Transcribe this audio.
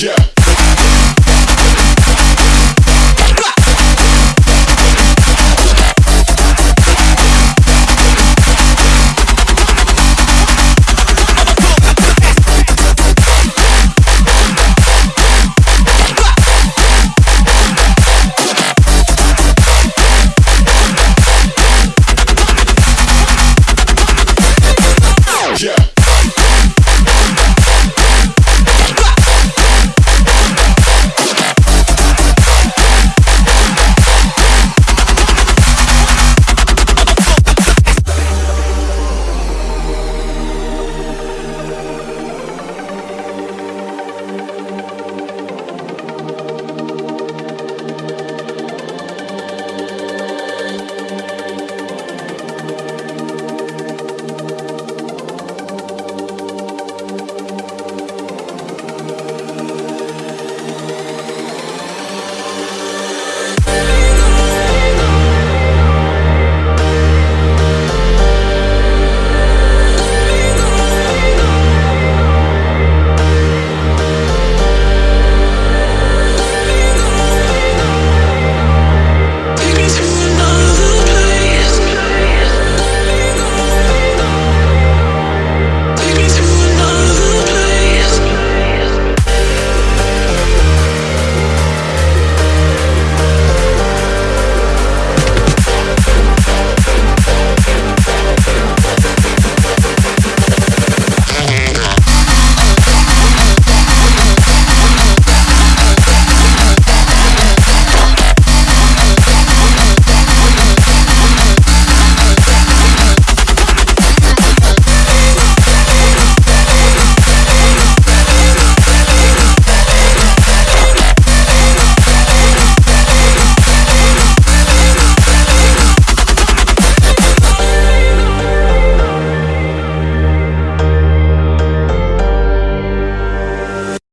Yeah.